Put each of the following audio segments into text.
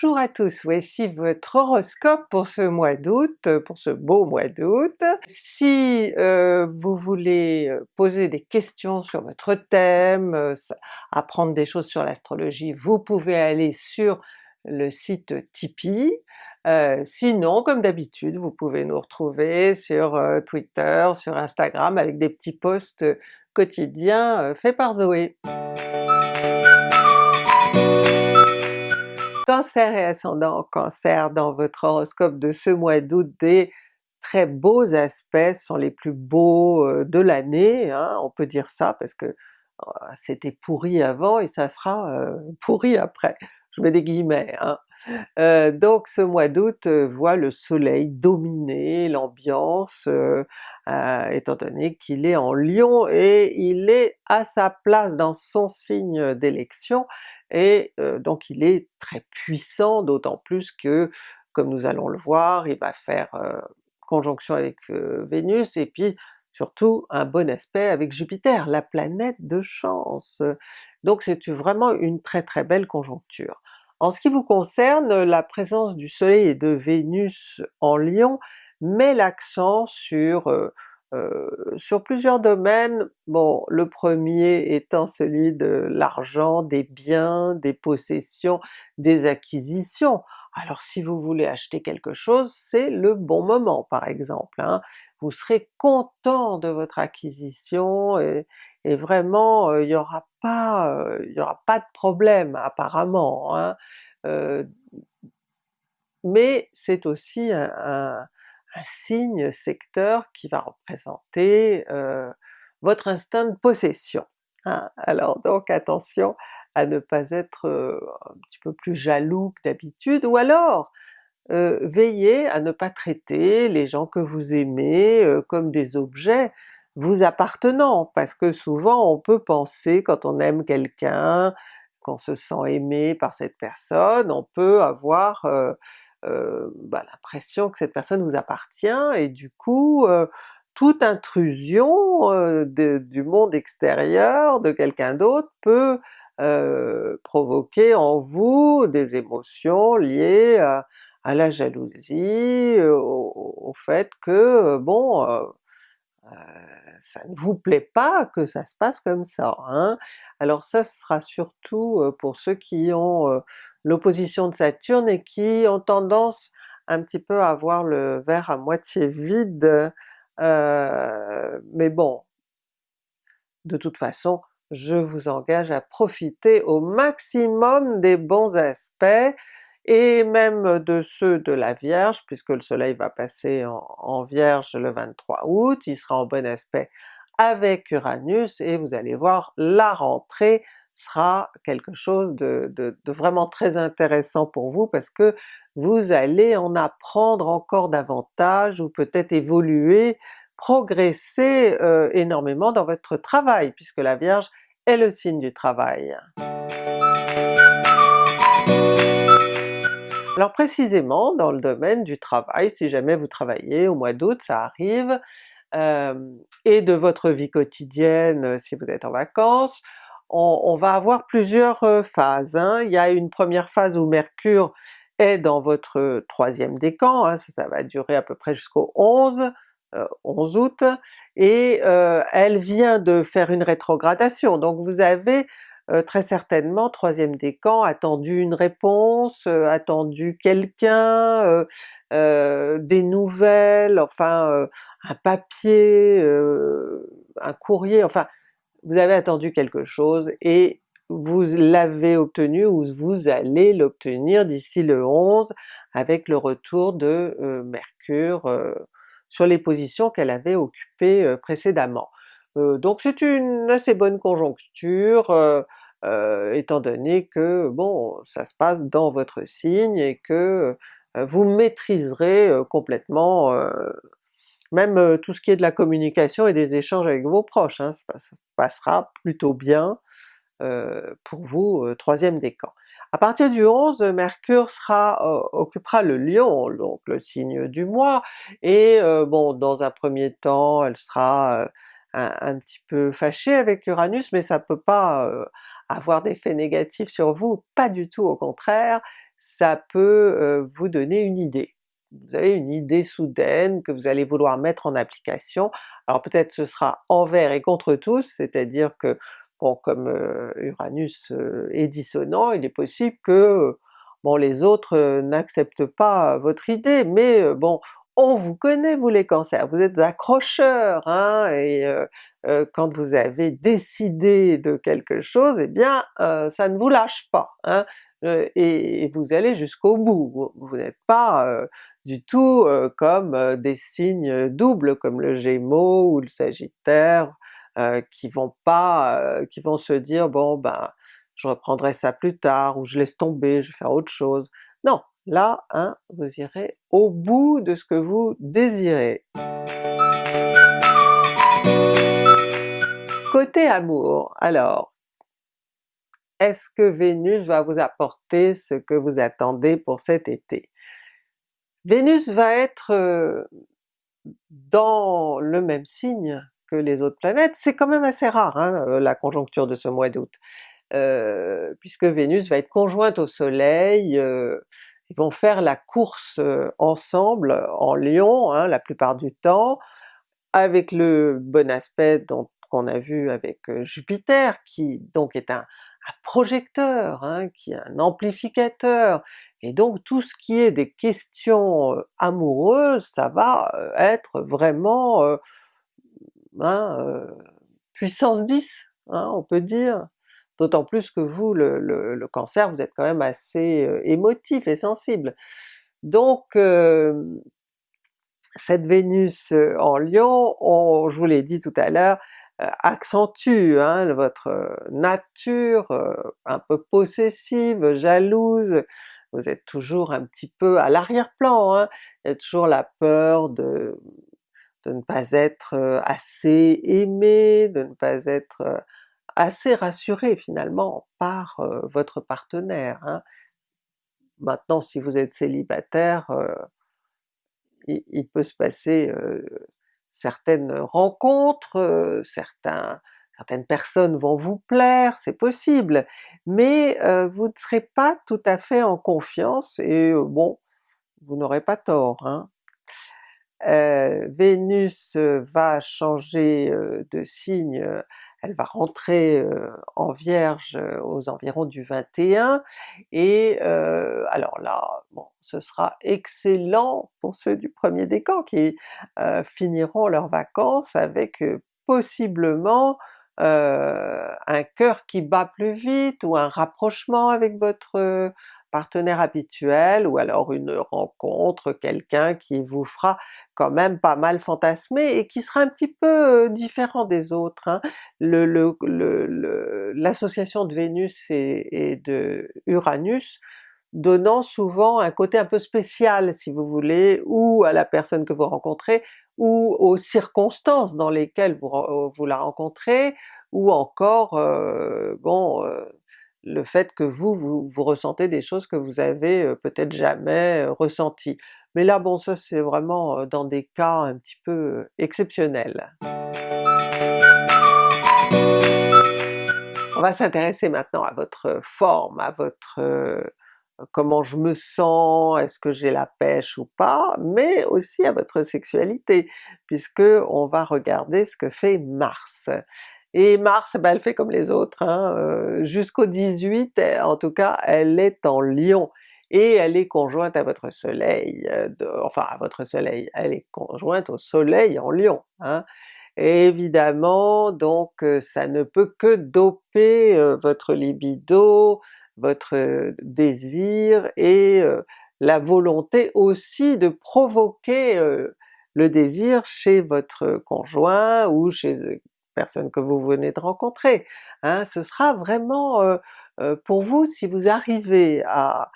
Bonjour à tous, voici votre horoscope pour ce mois d'août, pour ce beau mois d'août. Si euh, vous voulez euh, poser des questions sur votre thème, euh, apprendre des choses sur l'astrologie, vous pouvez aller sur le site Tipeee. sinon, comme d'habitude, vous pouvez nous retrouver sur Twitter, sur Instagram avec des petits posts quotidiens faits par Zoé. Cancer et ascendant Cancer, dans votre horoscope de ce mois d'août, des très beaux aspects sont les plus beaux euh, de l'année, hein, on peut dire ça parce que euh, c'était pourri avant et ça sera euh, pourri après, je mets des guillemets. Hein. donc ce mois d'août voit le soleil dominer l'ambiance, étant donné qu'il est en Lion et il est à sa place dans son signe d'élection, et donc il est très puissant, d'autant plus que, comme nous allons le voir, il va faire conjonction avec Vénus, et puis surtout un bon aspect avec Jupiter, la planète de chance. Donc c'est vraiment une très très belle conjoncture. En ce qui vous concerne, la présence du soleil et de Vénus en Lion met l'accent sur euh, sur plusieurs domaines, bon le premier étant celui de l'argent, des biens, des possessions, des acquisitions. Alors si vous voulez acheter quelque chose, c'est le bon moment par exemple, hein. vous serez content de votre acquisition vraiment euh, il n'y aura pas il y aura pas de problème apparemment. Hein. mais c'est aussi un signe secteur qui va représenter votre instinct de possession. Hein. Alors donc attention à ne pas être un petit peu plus jaloux que d'habitude, ou alors veillez à ne pas traiter les gens que vous aimez comme des objets vous appartenant, parce que souvent on peut penser quand on aime quelqu'un, qu'on se sent aimé par cette personne, on peut avoir euh, bah, l'impression que cette personne vous appartient et du coup euh, toute intrusion euh, du monde extérieur, de quelqu'un d'autre peut provoquer en vous des émotions liées à, la jalousie, au, fait que bon ça ne vous plaît pas que ça se passe comme ça. Hein. Alors ça sera surtout pour ceux qui ont l'opposition de Saturne et qui ont tendance un petit peu à voir le verre à moitié vide, euh, mais bon, de toute façon je vous engage à profiter au maximum des bons aspects, et même de ceux de la Vierge, puisque le soleil va passer en, Vierge le 23 août, il sera en bon aspect avec Uranus, et vous allez voir la rentrée sera quelque chose de, vraiment très intéressant pour vous parce que vous allez en apprendre encore davantage ou peut-être évoluer, progresser euh, énormément dans votre travail puisque la Vierge est le signe du travail. Alors précisément dans le domaine du travail, si jamais vous travaillez au mois d'août, ça arrive, et de votre vie quotidienne si vous êtes en vacances, on, va avoir plusieurs phases. Hein. Il y a une première phase où Mercure est dans votre troisième décan, hein, ça, va durer à peu près jusqu'au 11, 11 euh, août, et elle vient de faire une rétrogradation, donc vous avez très certainement troisième décan attendu une réponse, attendu quelqu'un, des nouvelles, enfin un papier, un courrier, enfin vous avez attendu quelque chose et vous l'avez obtenu ou vous allez l'obtenir d'ici le 11 avec le retour de euh, Mercure euh, sur les positions qu'elle avait occupées euh, précédemment. donc c'est une assez bonne conjoncture, étant donné que bon ça se passe dans votre signe et que vous maîtriserez complètement même euh, tout ce qui est de la communication et des échanges avec vos proches, hein, ça, passera plutôt bien euh, pour vous, euh, troisième décan. À partir du 11, Mercure sera occupera le Lion, donc le signe du mois, et bon dans un premier temps elle sera un, petit peu fâchée avec Uranus, mais ça peut pas avoir d'effet négatif sur vous, pas du tout au contraire, ça peut vous donner une idée. Vous avez une idée soudaine que vous allez vouloir mettre en application, alors peut-être ce sera envers et contre tous, c'est-à-dire que bon comme Uranus est dissonant, il est possible que bon les autres n'acceptent pas votre idée, mais bon on vous connaît vous les cancers, vous êtes accrocheurs, hein, et euh, euh, quand vous avez décidé de quelque chose, eh bien euh, ça ne vous lâche pas, hein, et, vous allez jusqu'au bout. Vous, n'êtes pas du tout comme des signes doubles comme le Gémeaux ou le Sagittaire, qui vont pas, qui vont se dire bon ben je reprendrai ça plus tard, ou je laisse tomber, je vais faire autre chose. Non, Là, hein, vous irez au bout de ce que vous désirez. Côté amour, alors, est-ce que Vénus va vous apporter ce que vous attendez pour cet été? Vénus va être euh, dans le même signe que les autres planètes, c'est quand même assez rare hein, euh, la conjoncture de ce mois d'août, euh, puisque Vénus va être conjointe au soleil, ils vont faire la course ensemble en Lion hein, la plupart du temps, avec le bon aspect qu'on a vu avec Jupiter, qui donc est un, projecteur, hein, qui est un amplificateur, et donc tout ce qui est des questions amoureuses, ça va être vraiment hein, puissance 10, on peut dire. D'autant plus que vous, le, cancer, vous êtes quand même assez émotif et sensible. Donc cette Vénus en Lion, je vous l'ai dit tout à l'heure, accentue hein, votre nature un peu possessive, jalouse, vous êtes toujours un petit peu à l'arrière-plan, hein. il y a toujours la peur de ne pas être assez aimé, de ne pas être assez rassuré finalement par votre partenaire. Hein. Maintenant si vous êtes célibataire, il, peut se passer certaines rencontres, certaines personnes vont vous plaire, c'est possible, mais vous ne serez pas tout à fait en confiance et bon, vous n'aurez pas tort. Hein. Vénus va changer de signe elle va rentrer en Vierge aux environs du 21, et alors là, bon, ce sera excellent pour ceux du premier décan qui finiront leurs vacances avec possiblement un cœur qui bat plus vite, ou un rapprochement avec votre partenaire habituel, ou alors une rencontre, quelqu'un qui vous fera quand même pas mal fantasmer et qui sera un petit peu différent des autres. Hein. L'association de Vénus et, et, de Uranus donnant souvent un côté un peu spécial si vous voulez, ou à la personne que vous rencontrez, ou aux circonstances dans lesquelles vous, vous la rencontrez, ou encore bon le fait que vous, vous, ressentez des choses que vous avez peut-être jamais ressenties. Mais là bon ça c'est vraiment dans des cas un petit peu exceptionnels. On va s'intéresser maintenant à votre forme, à votre comment je me sens, est-ce que j'ai la pêche ou pas, mais aussi à votre sexualité, puisque on va regarder ce que fait Mars. Et Mars, ben, elle fait comme les autres, hein, euh, jusqu'au 18, en tout cas elle est en Lion, et elle est conjointe à votre soleil, euh, enfin à votre soleil, elle est conjointe au soleil en Lion. Hein. Évidemment donc euh, ça ne peut que doper votre libido, votre désir et la volonté aussi de provoquer le désir chez votre conjoint ou chez personne que vous venez de rencontrer. Hein. Ce sera vraiment euh, euh, pour vous, si vous arrivez à,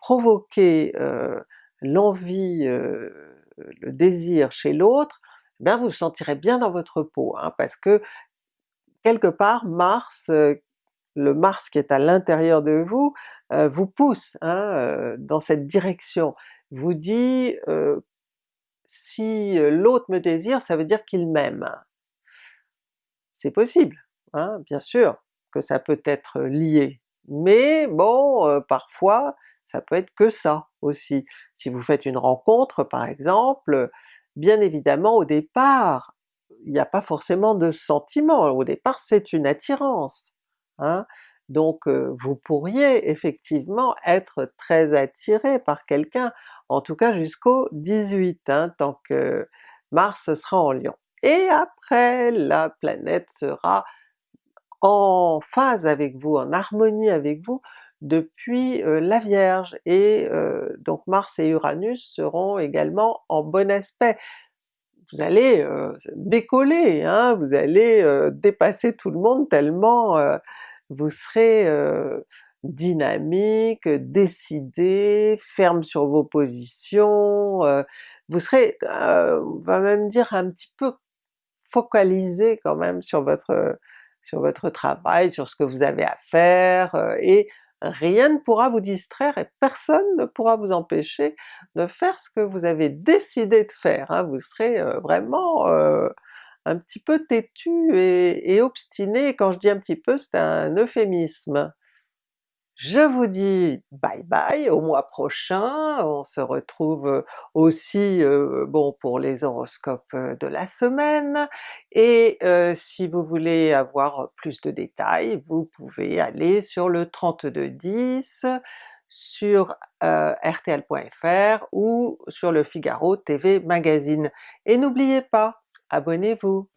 provoquer euh, l'envie, le désir chez l'autre, eh bien vous vous sentirez bien dans votre peau, hein, parce que quelque part Mars, le Mars qui est à l'intérieur de vous, vous pousse hein, dans cette direction, vous dit si l'autre me désire, ça veut dire qu'il m'aime c'est possible, hein, bien sûr que ça peut être lié, mais bon, parfois ça peut être que ça aussi. Si vous faites une rencontre par exemple, bien évidemment au départ, il n'y a pas forcément de sentiment, au départ c'est une attirance. Hein? Donc vous pourriez effectivement être très attiré par quelqu'un, en tout cas jusqu'au 18, hein, tant que Mars sera en Lion. Et après la planète sera en phase avec vous, en harmonie avec vous depuis la Vierge, et donc Mars et Uranus seront également en bon aspect. Vous allez décoller, hein, vous allez dépasser tout le monde tellement vous serez dynamique, décidé, ferme sur vos positions, vous serez, on va même dire un petit peu focalisé quand même sur votre sur votre travail, sur ce que vous avez à faire, et rien ne pourra vous distraire et personne ne pourra vous empêcher de faire ce que vous avez décidé de faire. Hein. Vous serez vraiment un petit peu têtu et obstiné, quand je dis un petit peu c'est un euphémisme. Je vous dis bye bye au mois prochain, on se retrouve aussi pour les horoscopes de la semaine, et si vous voulez avoir plus de détails, vous pouvez aller sur le 3210, sur rtl.fr ou sur le Figaro TV Magazine. Et n'oubliez pas, abonnez-vous!